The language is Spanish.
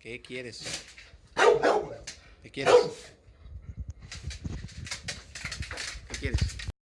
¿Qué quieres? ¿Qué quieres? ¿Qué quieres?